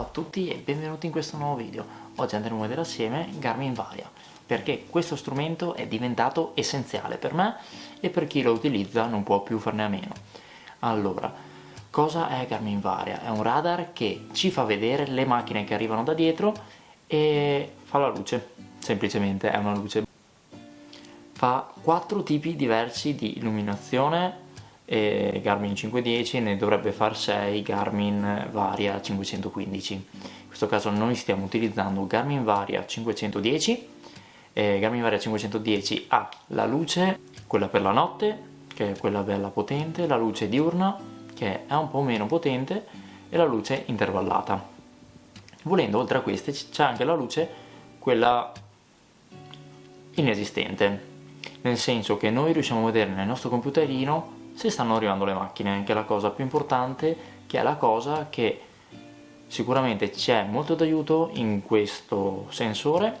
a tutti e benvenuti in questo nuovo video. Oggi andremo a vedere assieme Garmin Varia, perché questo strumento è diventato essenziale per me e per chi lo utilizza non può più farne a meno. Allora, cosa è Garmin Varia? È un radar che ci fa vedere le macchine che arrivano da dietro e fa la luce, semplicemente è una luce. Fa quattro tipi diversi di illuminazione e Garmin 510 ne dovrebbe far 6 Garmin Varia 515 in questo caso noi stiamo utilizzando Garmin Varia 510 e Garmin Varia 510 ha la luce quella per la notte che è quella bella potente la luce diurna che è un po' meno potente e la luce intervallata. Volendo oltre a queste c'è anche la luce quella inesistente. Nel senso che noi riusciamo a vedere nel nostro computerino se stanno arrivando le macchine, che è la cosa più importante, che è la cosa che sicuramente c'è molto d'aiuto in questo sensore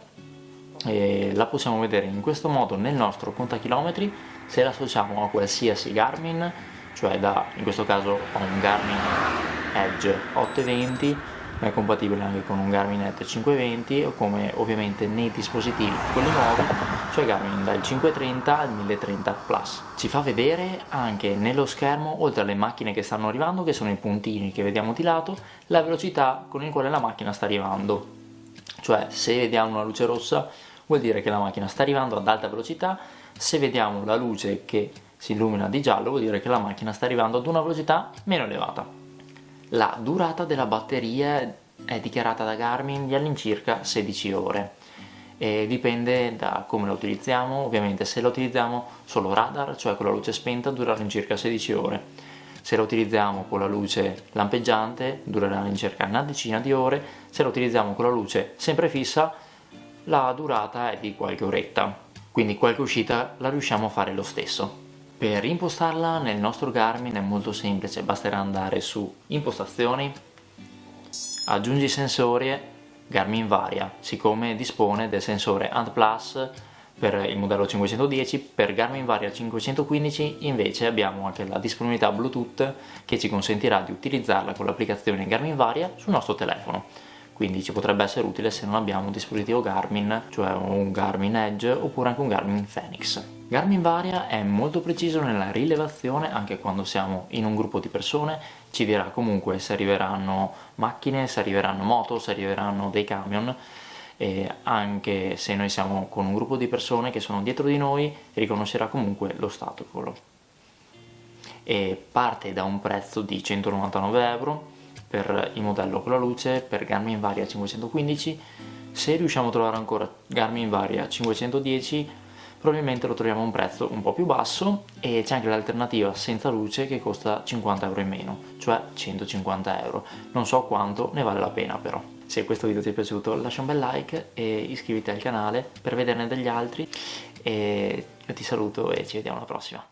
e la possiamo vedere in questo modo nel nostro contachilometri se l'associamo a qualsiasi Garmin cioè da, in questo caso ho un Garmin Edge 820 ma è compatibile anche con un Garmin Net 520 o come ovviamente nei dispositivi quelli nuovi cioè Garmin dal 530 al 1030 Plus. Ci fa vedere anche nello schermo oltre alle macchine che stanno arrivando che sono i puntini che vediamo di lato la velocità con il quale la macchina sta arrivando. Cioè se vediamo una luce rossa vuol dire che la macchina sta arrivando ad alta velocità. Se vediamo la luce che si illumina di giallo vuol dire che la macchina sta arrivando ad una velocità meno elevata la durata della batteria è dichiarata da Garmin di all'incirca 16 ore. E dipende da come la utilizziamo, ovviamente se la utilizziamo solo radar, cioè con la luce spenta, durerà all'incirca 16 ore. Se la utilizziamo con la luce lampeggiante durerà all'incirca una decina di ore. Se la utilizziamo con la luce sempre fissa la durata è di qualche oretta. Quindi qualche uscita la riusciamo a fare lo stesso per impostarla nel nostro Garmin è molto semplice, basterà andare su impostazioni, aggiungi sensori, Garmin varia, siccome dispone del sensore ANT Plus per il modello 510, per Garmin Varia 515 invece abbiamo anche la disponibilità Bluetooth che ci consentirà di utilizzarla con l'applicazione Garmin Varia sul nostro telefono quindi ci potrebbe essere utile se non abbiamo un dispositivo Garmin, cioè un Garmin Edge oppure anche un Garmin Fenix. Garmin Varia è molto preciso nella rilevazione anche quando siamo in un gruppo di persone, ci dirà comunque se arriveranno macchine, se arriveranno moto, se arriveranno dei camion e anche se noi siamo con un gruppo di persone che sono dietro di noi riconoscerà comunque l'ostacolo e parte da un prezzo di 199 euro per il modello con la luce per Garmin Varia 515 se riusciamo a trovare ancora Garmin Varia 510 probabilmente lo troviamo a un prezzo un po' più basso e c'è anche l'alternativa senza luce che costa 50 euro in meno cioè 150 euro. Non so quanto ne vale la pena però. Se questo video ti è piaciuto lascia un bel like e iscriviti al canale per vederne degli altri. E io ti saluto e ci vediamo alla prossima